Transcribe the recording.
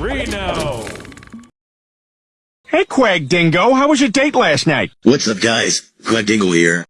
Reno! Hey, Quag Dingo, how was your date last night? What's up, guys? Quag Dingo here.